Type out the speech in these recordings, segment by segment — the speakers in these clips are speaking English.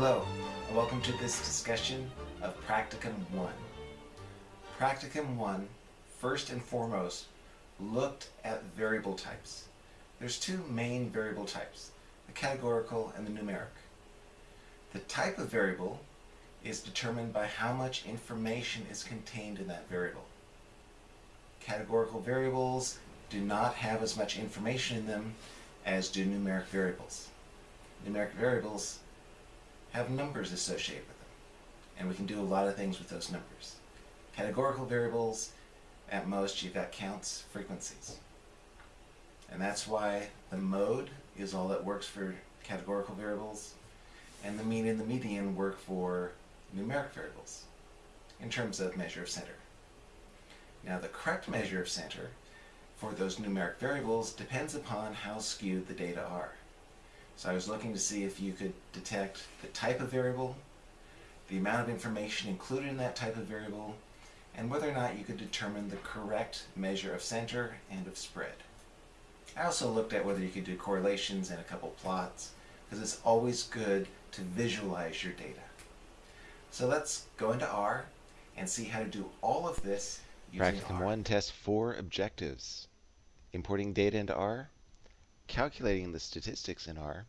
Hello, and welcome to this discussion of Practicum 1. Practicum 1, first and foremost, looked at variable types. There's two main variable types, the categorical and the numeric. The type of variable is determined by how much information is contained in that variable. Categorical variables do not have as much information in them as do numeric variables. Numeric variables have numbers associated with them, and we can do a lot of things with those numbers. Categorical variables, at most you've got counts, frequencies. And that's why the mode is all that works for categorical variables, and the mean and the median work for numeric variables in terms of measure of center. Now the correct measure of center for those numeric variables depends upon how skewed the data are. So I was looking to see if you could detect the type of variable, the amount of information included in that type of variable, and whether or not you could determine the correct measure of center and of spread. I also looked at whether you could do correlations and a couple plots, because it's always good to visualize your data. So let's go into R and see how to do all of this using Practicum R. 1 tests four objectives. Importing data into R, calculating the statistics in R,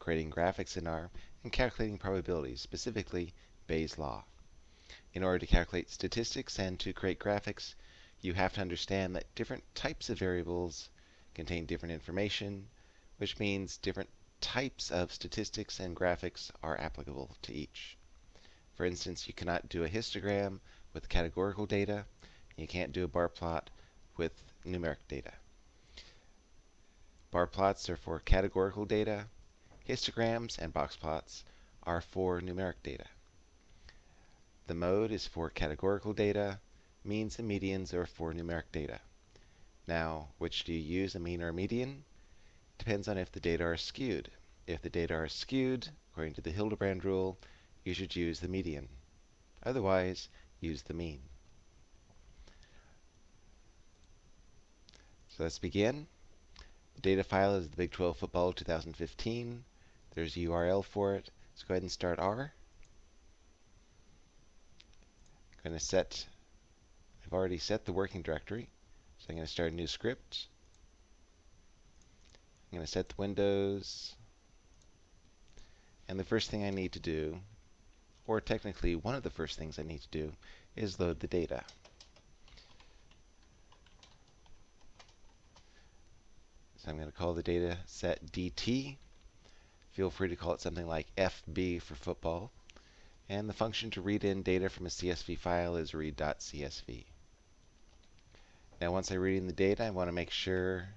creating graphics in R, and calculating probabilities, specifically Bayes' law. In order to calculate statistics and to create graphics, you have to understand that different types of variables contain different information, which means different types of statistics and graphics are applicable to each. For instance, you cannot do a histogram with categorical data, you can't do a bar plot with numeric data. Bar plots are for categorical data. Histograms and box plots are for numeric data. The mode is for categorical data. Means and medians are for numeric data. Now, which do you use, a mean or a median? Depends on if the data are skewed. If the data are skewed, according to the Hildebrand rule, you should use the median. Otherwise, use the mean. So let's begin. Data file is the Big 12 Football 2015. There's a URL for it. Let's go ahead and start R. I'm going to set, I've already set the working directory. So I'm going to start a new script. I'm going to set the windows. And the first thing I need to do, or technically one of the first things I need to do, is load the data. So I'm going to call the data set DT. Feel free to call it something like FB for football. And the function to read in data from a CSV file is read.csv. Now once I read in the data, I want to make sure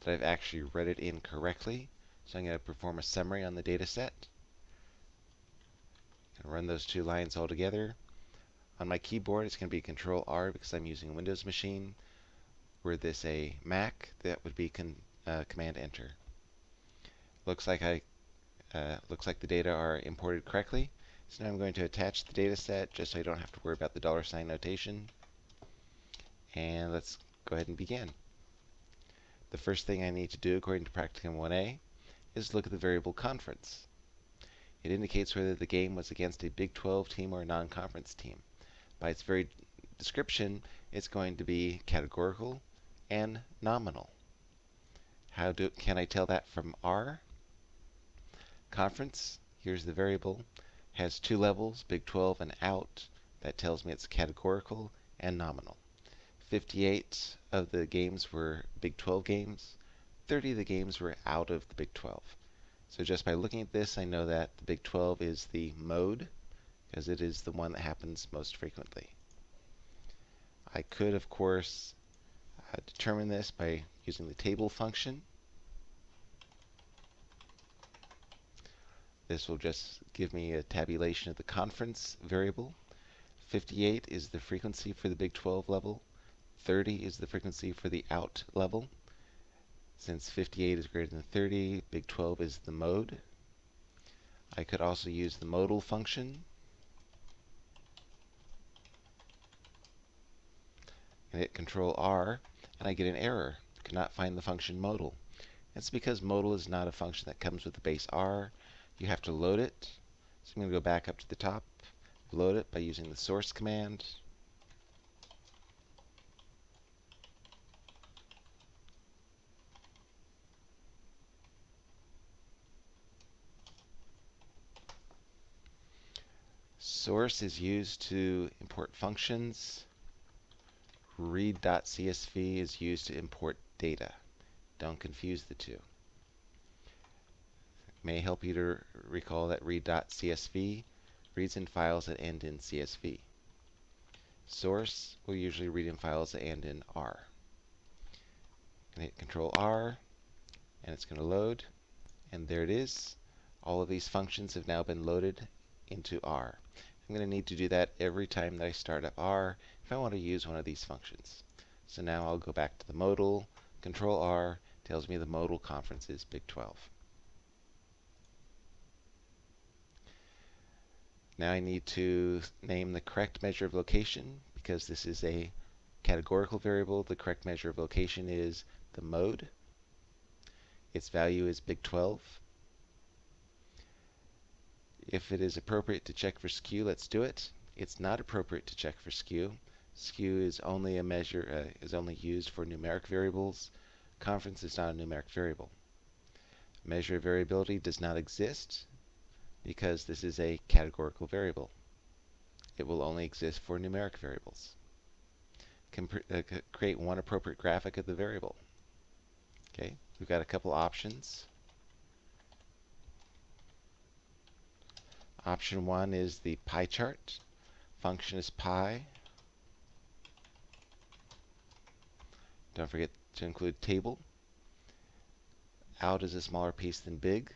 that I've actually read it in correctly. So I'm going to perform a summary on the data set. And run those two lines all together. On my keyboard, it's going to be Control R because I'm using a Windows machine. Were this a Mac, that would be uh, Command Enter. Looks like I uh, looks like the data are imported correctly. So now I'm going to attach the data set just so I don't have to worry about the dollar sign notation. And let's go ahead and begin. The first thing I need to do according to Practicum 1a is look at the variable conference. It indicates whether the game was against a Big 12 team or a non-conference team. By its very description, it's going to be categorical and nominal. How do, can I tell that from R? Conference, here's the variable, has two levels, Big 12 and out. That tells me it's categorical and nominal. 58 of the games were Big 12 games. 30 of the games were out of the Big 12. So just by looking at this, I know that the Big 12 is the mode, because it is the one that happens most frequently. I could, of course, determine this by using the table function. This will just give me a tabulation of the conference variable. 58 is the frequency for the Big 12 level. 30 is the frequency for the out level. Since 58 is greater than 30, Big 12 is the mode. I could also use the modal function. And hit Control R, and I get an error. Cannot find the function modal. That's because modal is not a function that comes with the base R. You have to load it. So I'm going to go back up to the top, load it by using the source command. Source is used to import functions. Read.csv is used to import data. Don't confuse the two. It may help you to recall that read.csv reads in files that end in CSV. Source will usually read in files that end in R. I'm hit Control R, and it's going to load, and there it is. All of these functions have now been loaded into R. I'm going to need to do that every time that I start up R if I want to use one of these functions. So now I'll go back to the modal, Control R, tells me the modal conference is Big 12. Now I need to name the correct measure of location because this is a categorical variable. The correct measure of location is the mode. Its value is Big 12. If it is appropriate to check for skew, let's do it. It's not appropriate to check for skew. Skew is only a measure uh, is only used for numeric variables. Conference is not a numeric variable. Measure of variability does not exist because this is a categorical variable. It will only exist for numeric variables. uh, create one appropriate graphic of the variable. Okay, we've got a couple options. Option one is the pie chart. Function is pie. Don't forget to include table. Out is a smaller piece than big.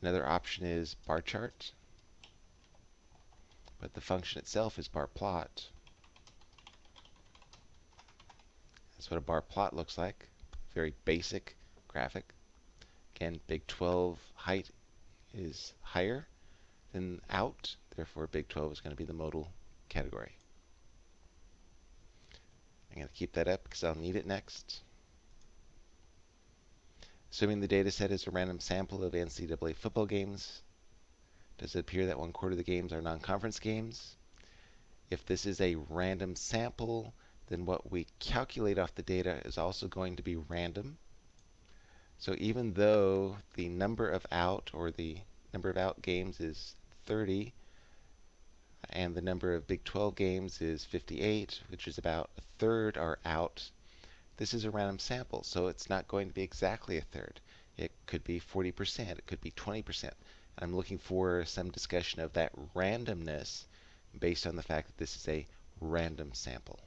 Another option is bar chart. But the function itself is bar plot. That's what a bar plot looks like. Very basic graphic. Again, big 12 height is higher than out, therefore Big 12 is going to be the modal category. I'm going to keep that up because I'll need it next. Assuming the data set is a random sample of NCAA football games, does it appear that one quarter of the games are non-conference games? If this is a random sample, then what we calculate off the data is also going to be random. So even though the number of out or the number of out games is 30 and the number of Big 12 games is 58, which is about a third are out, this is a random sample, so it's not going to be exactly a third. It could be 40%, it could be 20%. I'm looking for some discussion of that randomness based on the fact that this is a random sample.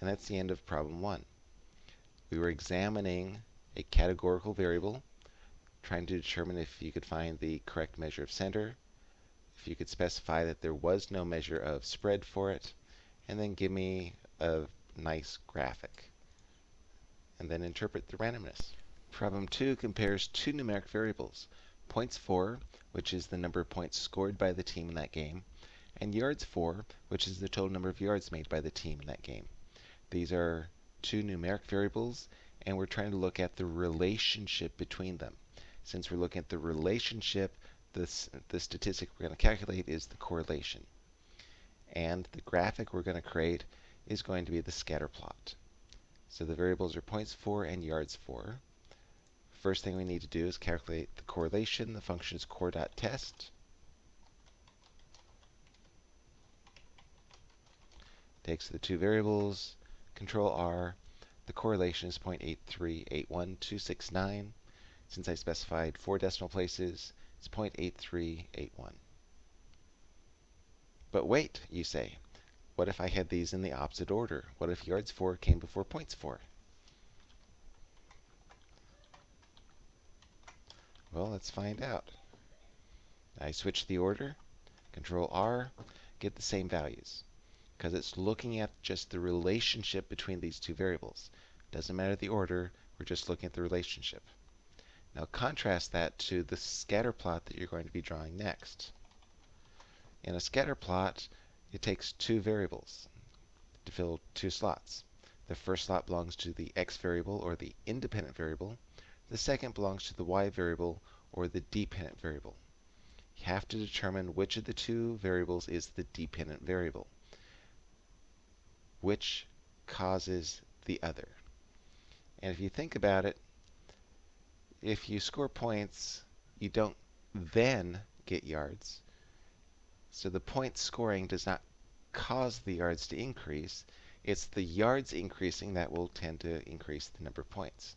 And that's the end of problem one. We were examining a categorical variable, trying to determine if you could find the correct measure of center, if you could specify that there was no measure of spread for it, and then give me a nice graphic. And then interpret the randomness. Problem 2 compares two numeric variables, points for, which is the number of points scored by the team in that game, and yards for, which is the total number of yards made by the team in that game. These are two numeric variables, and we're trying to look at the relationship between them. Since we're looking at the relationship, this, the statistic we're going to calculate is the correlation. And the graphic we're going to create is going to be the scatter plot. So the variables are points for and yards for. First thing we need to do is calculate the correlation. The function is cor.test. Takes the two variables, control R, the correlation is 0.8381269. Since I specified four decimal places, it's 0.8381. But wait, you say. What if I had these in the opposite order? What if yards for came before points for? Well, let's find out. I switch the order, Control R, get the same values because it's looking at just the relationship between these two variables. Doesn't matter the order, we're just looking at the relationship. Now contrast that to the scatter plot that you're going to be drawing next. In a scatter plot, it takes two variables to fill two slots. The first slot belongs to the x variable, or the independent variable. The second belongs to the y variable, or the dependent variable. you have to determine which of the two variables is the dependent variable. Which causes the other. And if you think about it, if you score points, you don't then get yards. So the point scoring does not cause the yards to increase. It's the yards increasing that will tend to increase the number of points.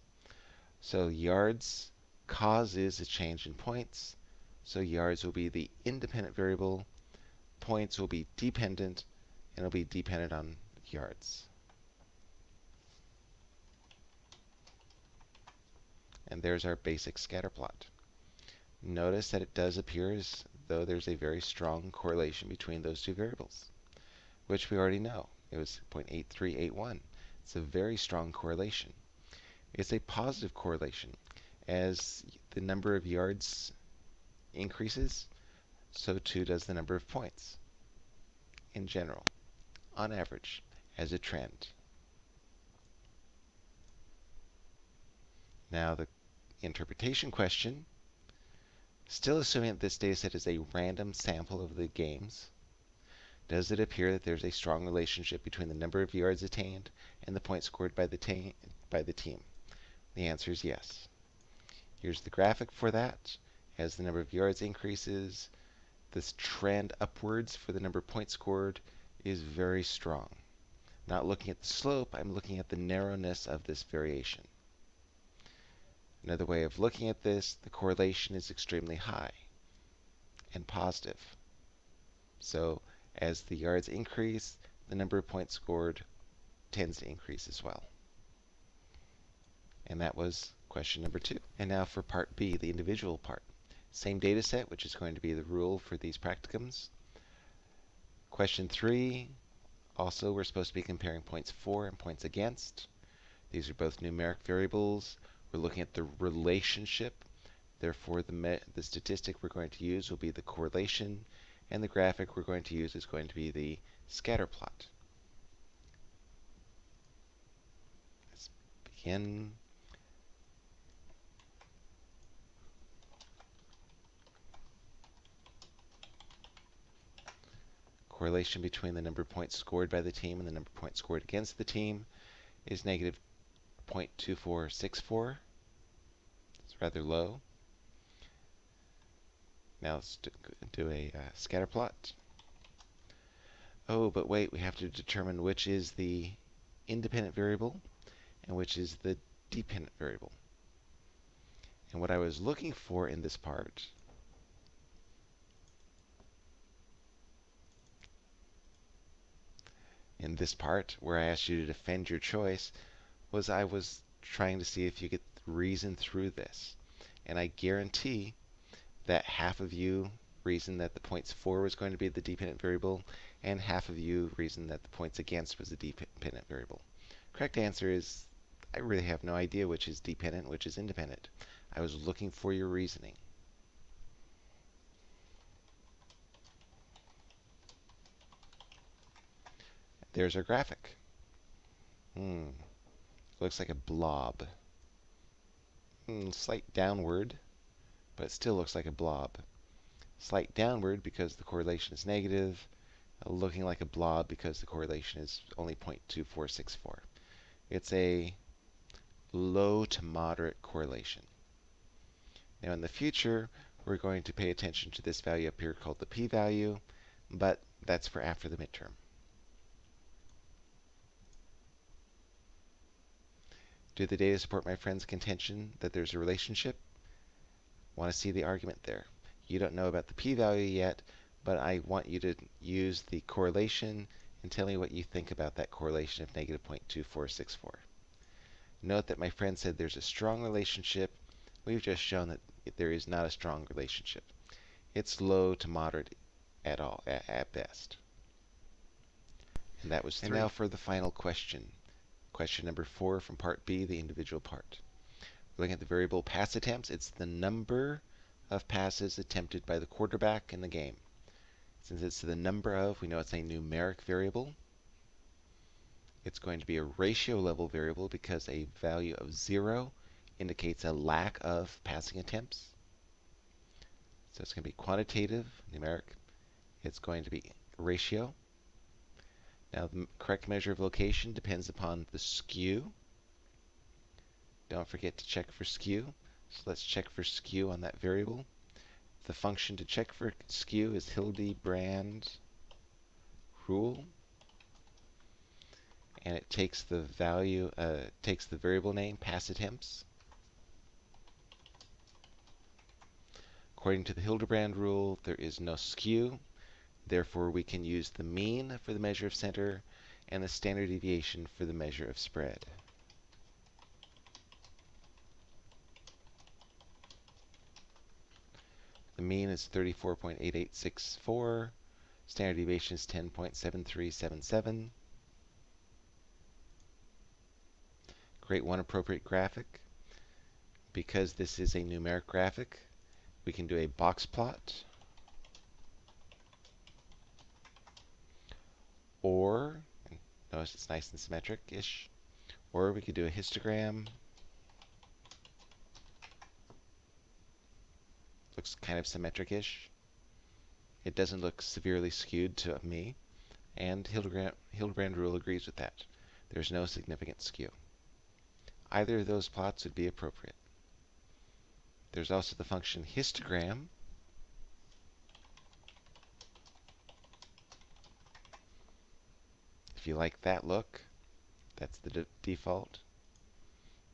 So yards causes a change in points. So yards will be the independent variable. Points will be dependent, and it'll be dependent on yards. And there's our basic scatter plot. Notice that it does appear as though there's a very strong correlation between those two variables, which we already know. It was 0.8381. It's a very strong correlation. It's a positive correlation. As the number of yards increases, so too does the number of points in general, on average, as a trend. Now the interpretation question, still assuming that this data set is a random sample of the games, does it appear that there's a strong relationship between the number of yards attained and the points scored by the, by the team? The answer is yes. Here's the graphic for that. As the number of yards increases, this trend upwards for the number of points scored is very strong. Not looking at the slope, I'm looking at the narrowness of this variation. Another way of looking at this, the correlation is extremely high and positive. So as the yards increase, the number of points scored tends to increase as well. And that was question number two. And now for part B, the individual part. Same data set, which is going to be the rule for these practicums. Question three, also we're supposed to be comparing points for and points against. These are both numeric variables. We're looking at the relationship. Therefore, the, the statistic we're going to use will be the correlation, and the graphic we're going to use is going to be the scatter plot. Let's begin. Correlation between the number of points scored by the team and the number of points scored against the team is negative 0.2464. It's rather low. Now let's do a uh, scatter plot. Oh, but wait, we have to determine which is the independent variable and which is the dependent variable. And what I was looking for in this part in this part where I asked you to defend your choice was I was trying to see if you could reason through this. And I guarantee that half of you reasoned that the points for was going to be the dependent variable, and half of you reasoned that the points against was the dependent variable. Correct answer is I really have no idea which is dependent, which is independent. I was looking for your reasoning. There's our graphic. Hmm. Looks like a blob. Hmm, slight downward, but it still looks like a blob. Slight downward because the correlation is negative, looking like a blob because the correlation is only 0.2464. It's a low to moderate correlation. Now in the future, we're going to pay attention to this value up here called the p-value, but that's for after the midterm. Do the data support my friend's contention that there's a relationship? Want to see the argument there. You don't know about the p-value yet, but I want you to use the correlation and tell me what you think about that correlation of negative 0.2464. Note that my friend said there's a strong relationship. We've just shown that there is not a strong relationship. It's low to moderate at all, at, at best. And that was three. And now for the final question. Question number four from part B, the individual part. Looking at the variable pass attempts, it's the number of passes attempted by the quarterback in the game. Since it's the number of, we know it's a numeric variable. It's going to be a ratio level variable because a value of zero indicates a lack of passing attempts. So it's going to be quantitative, numeric. It's going to be ratio. Now the correct measure of location depends upon the skew. Don't forget to check for skew. So let's check for skew on that variable. The function to check for skew is Hildebrand rule. And it takes the value, uh, takes the variable name, pass attempts. According to the Hildebrand rule, there is no skew. Therefore, we can use the mean for the measure of center and the standard deviation for the measure of spread. The mean is 34.8864. Standard deviation is 10.7377. Create one appropriate graphic. Because this is a numeric graphic, we can do a box plot. Or, notice it's nice and symmetric-ish. Or we could do a histogram. Looks kind of symmetric-ish. It doesn't look severely skewed to me. And Hildebrand, Hildebrand rule agrees with that. There's no significant skew. Either of those plots would be appropriate. There's also the function histogram. If you like that look, that's the de default.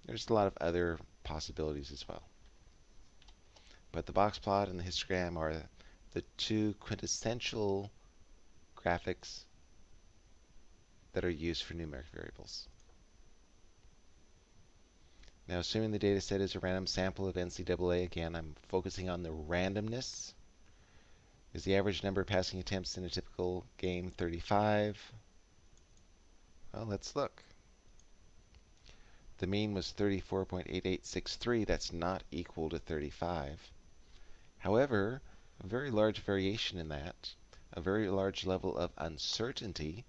There's a lot of other possibilities as well. But the box plot and the histogram are the two quintessential graphics that are used for numeric variables. Now, assuming the data set is a random sample of NCAA, again, I'm focusing on the randomness. Is the average number of passing attempts in a typical game 35? Well, let's look. The mean was 34.8863. That's not equal to 35. However, a very large variation in that, a very large level of uncertainty,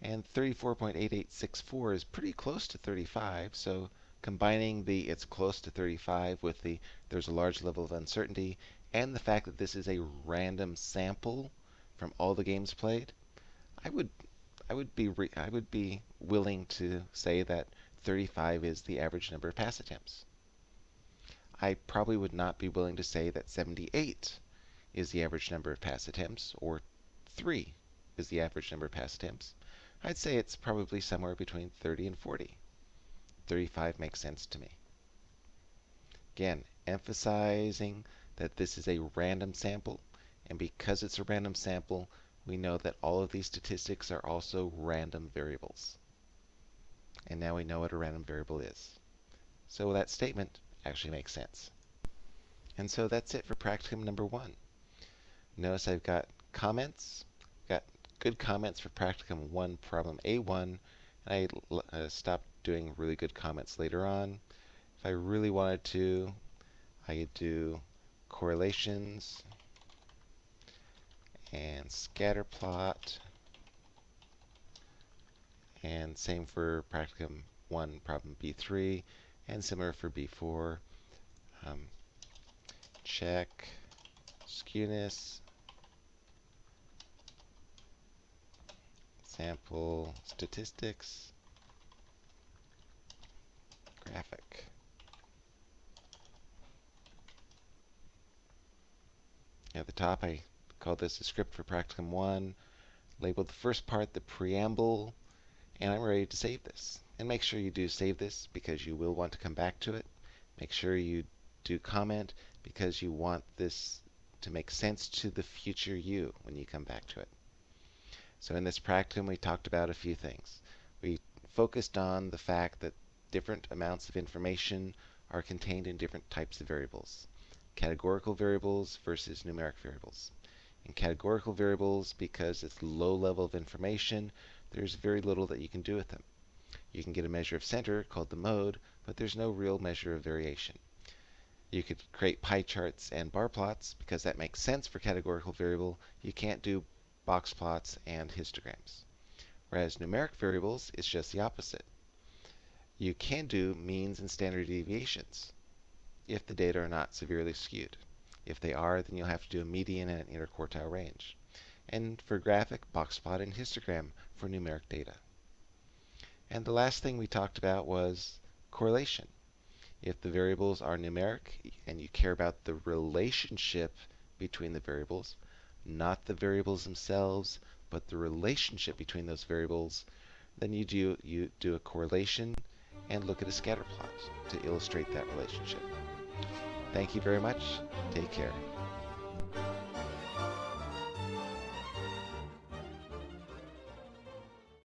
and 34.8864 is pretty close to 35, so combining the it's close to 35 with the there's a large level of uncertainty and the fact that this is a random sample from all the games played, I would I would be I would be willing to say that 35 is the average number of pass attempts. I probably would not be willing to say that 78 is the average number of pass attempts or 3 is the average number of pass attempts. I'd say it's probably somewhere between 30 and 40. 35 makes sense to me. Again, emphasizing that this is a random sample, and because it's a random sample, we know that all of these statistics are also random variables. And now we know what a random variable is. So that statement actually makes sense. And so that's it for practicum number one. Notice I've got comments, got good comments for practicum 1 problem A1, and I uh, stopped doing really good comments later on. If I really wanted to, I could do correlations and scatter plot. And same for practicum 1, problem B3, and similar for B4. Um, check skewness, sample statistics, graphic. At the top, I call this a script for practicum 1, label the first part the preamble, and I'm ready to save this. And make sure you do save this because you will want to come back to it. Make sure you do comment because you want this to make sense to the future you when you come back to it. So in this practicum, we talked about a few things. We focused on the fact that different amounts of information are contained in different types of variables. Categorical variables versus numeric variables. In categorical variables, because it's low level of information, there's very little that you can do with them. You can get a measure of center called the mode, but there's no real measure of variation. You could create pie charts and bar plots because that makes sense for categorical variable. You can't do box plots and histograms. Whereas numeric variables is just the opposite you can do means and standard deviations if the data are not severely skewed. If they are, then you'll have to do a median and an interquartile range. And for graphic, box plot and histogram for numeric data. And the last thing we talked about was correlation. If the variables are numeric and you care about the relationship between the variables, not the variables themselves, but the relationship between those variables, then you do you do a correlation and look at a scatter plot to illustrate that relationship. Thank you very much. Take care.